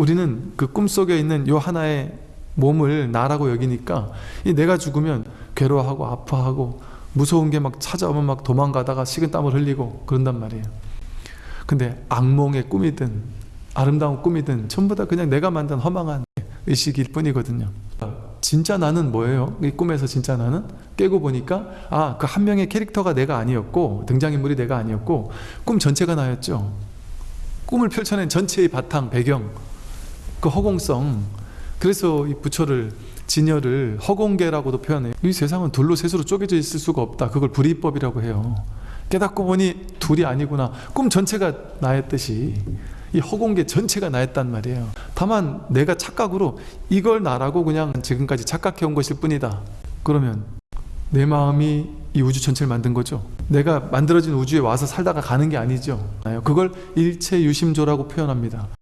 우리는 그 꿈속에 있는 요 하나의 몸을 나라고 여기니까 이 내가 죽으면 괴로워하고 아파하고 무서운 게 막 찾아오면 막 도망가다가 식은땀을 흘리고 그런단 말이에요. 근데 악몽의 꿈이든 아름다운 꿈이든 전부 다 그냥 내가 만든 허망한 의식일 뿐이거든요. 진짜 나는 뭐예요? 이 꿈에서 진짜 나는 깨고 보니까 아 그 한 명의 캐릭터가 내가 아니었고 등장인물이 내가 아니었고 꿈 전체가 나였죠. 꿈을 펼쳐낸 전체의 바탕 배경 그 허공성 그래서 이 부처를 진여를 허공계라고도 표현해요. 이 세상은 둘로 셋으로 쪼개져 있을 수가 없다. 그걸 불이법이라고 해요. 깨닫고 보니 둘이 아니구나. 꿈 전체가 나였듯이 이 허공계 전체가 나였단 말이에요. 다만 내가 착각으로 이걸 나라고 그냥 지금까지 착각해 온 것일 뿐이다. 그러면 내 마음이 이 우주 전체를 만든 거죠. 내가 만들어진 우주에 와서 살다가 가는 게 아니죠. 그걸 일체 유심조라고 표현합니다.